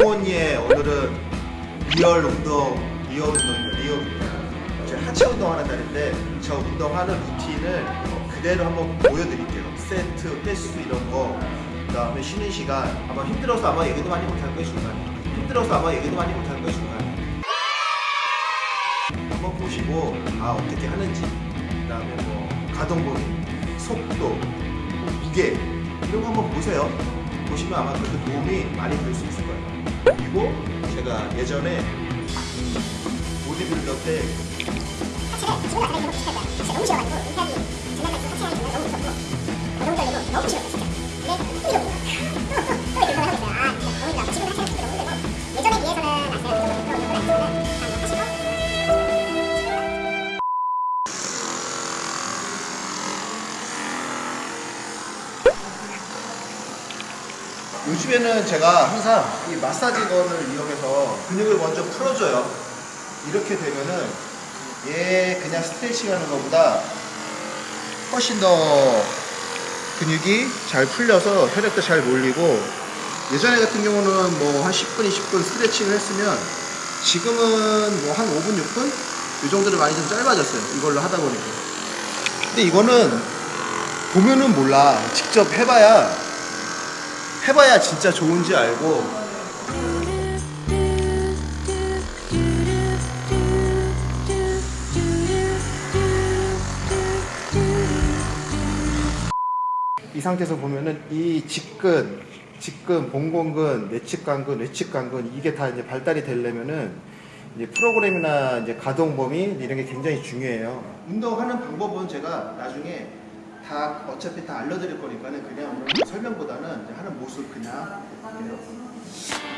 후원이의 오늘은 real 운동, real 운동입니다. real 운동. 제 하체 운동하는 날인데 저 운동하는 루틴을 그대로 한번 보여드릴게요. 세트, 횟수 이런 거. 그 다음에 쉬는 시간. 아마 힘들어서 아마 얘기도 많이 못할 거예요, 중간. 힘들어서 아마 얘기도 많이 못할 거예요, 중간. 한번 보시고 아 어떻게 하는지 그 다음에 뭐 가동 범위, 속도, 뭐 무게 이런 거 한번 보세요. 보시면 아마 그렇게 도움이 많이 될 수 있을 거예요. 그리고 제가 예전에 보디빌더 때 요즘에는 제가 항상 이 마사지건을 이용해서 근육을 먼저 풀어줘요. 이렇게 되면은 얘 그냥 스트레칭 하는 것보다 훨씬 더 근육이 잘 풀려서 혈액도 잘 몰리고 예전에 같은 경우는 뭐 한 10분, 20분 스트레칭을 했으면 지금은 뭐 한 5분, 6분? 이 정도로 많이 좀 짧아졌어요. 이걸로 하다 보니까. 근데 이거는 보면은 몰라. 직접 해봐야 해봐야 진짜 좋은지 알고 이 상태에서 보면은 이 직근, 직근, 봉공근, 내측간근, 외측간근 이게 다 이제 발달이 되려면은 이제 프로그램이나 이제 가동 범위 이런 게 굉장히 중요해요. 운동하는 방법은 제가 나중에 다 어차피 다 알려드릴 거니까는 그냥 설명보다는 하는 모습 그냥 볼게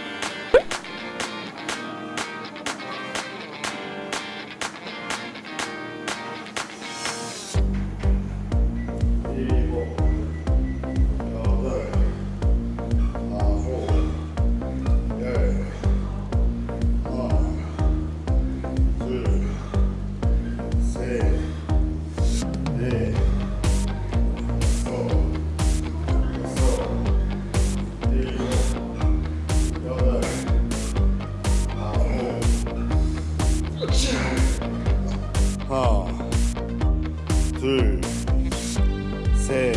하나, 둘, 셋,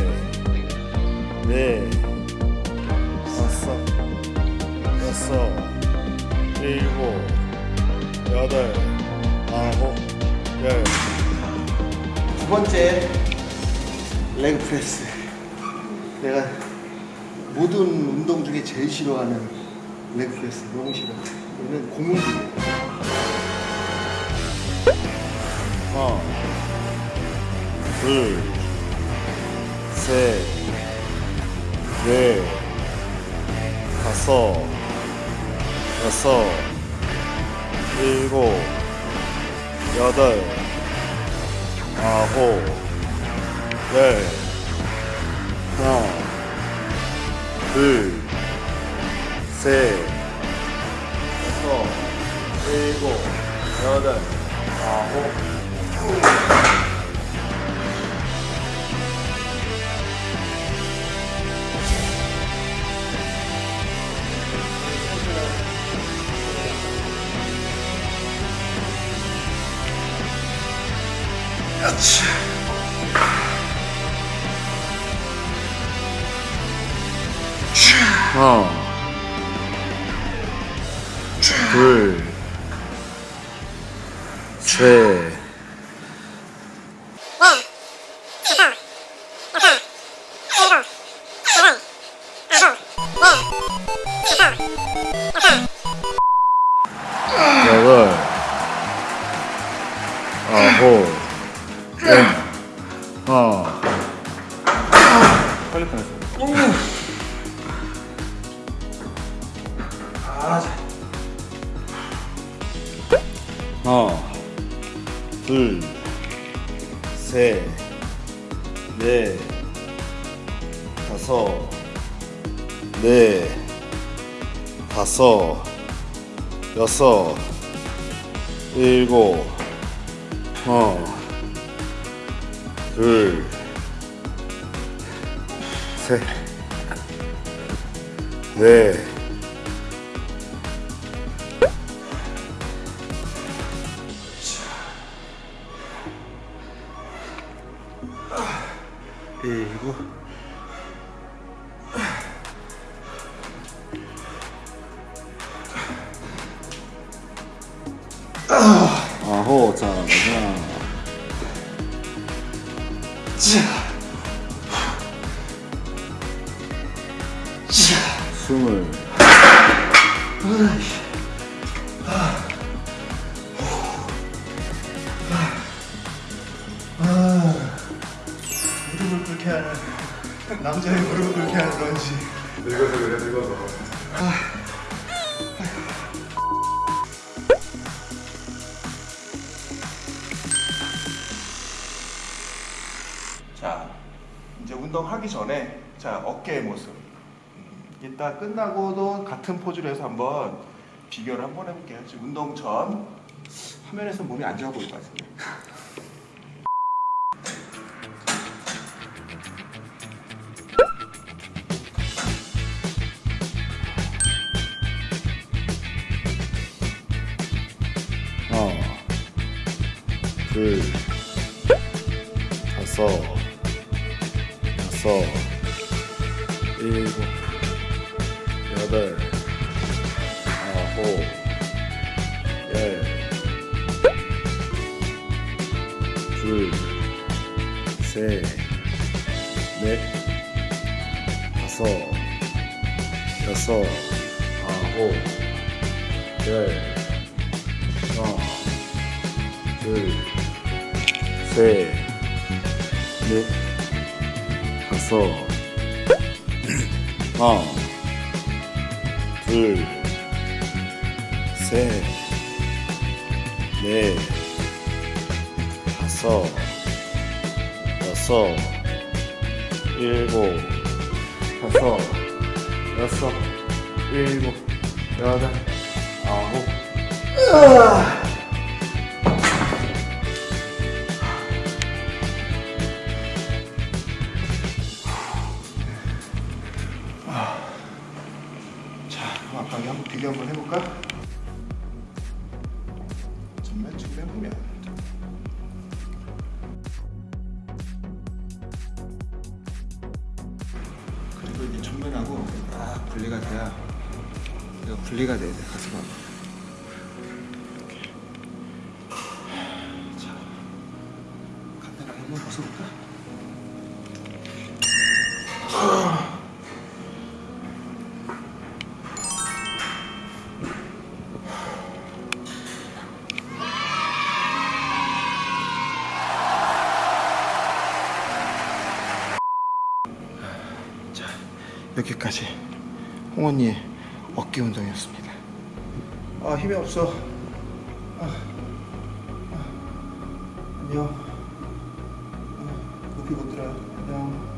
넷, 다섯, 여섯, 일곱, 여덟, 아홉, 열. 두 번째 leg press. 내가 모든 운동 중에 제일 싫어하는 leg press. 너무 싫어. 이거는 고문기 하나, 둘, 셋, 넷, 다섯, 여섯, 일곱, 여덟, 아홉, 열. 하나, 둘, 셋, 여섯, 일곱, 여덟, 아홉, 하나, 둘, 셋, 여덟, 아홉, 아, 자. 하나, 둘, 셋, 넷, 다섯, 넷, 다섯, 여섯, 일곱, 하나, 둘, 셋, 넷, 일곱 아홉 자 가자. 스물 남자의 무릎을 꿇게 하는 런지. 늙어서 그래 늙어서 자, 이제 운동하기 전에 자 어깨의 모습. 음, 이따 끝나고도 같은 포즈로 해서 한번 비교를 한번 해볼게요. 지금 운동 전 화면에서 몸이 안 좋아 보일 것 같은데. 다섯 여섯 일곱 여덟 아홉 열 둘 셋 넷 다섯 여섯 아홉 열. 하나, 둘, 셋, 넷, 다섯, 하나, 둘, 셋, 넷, 다섯, 여섯, 일곱, 다섯, 여섯, 일곱, 여덟, 아홉, 자, 그럼 아까 한번 비교 한번 해볼까? 정면 측면 보면 그리고 이제 정면하고 딱 분리가 돼야 이거 분리가 돼야 돼 가슴하고 이렇게. 자, 카메라 한번 벗어볼까? 여기까지 홍언니의 어깨 운동이었습니다. 아, 힘이 없어. 아, 아, 안녕. 아, 높이 못 들어요. 안녕.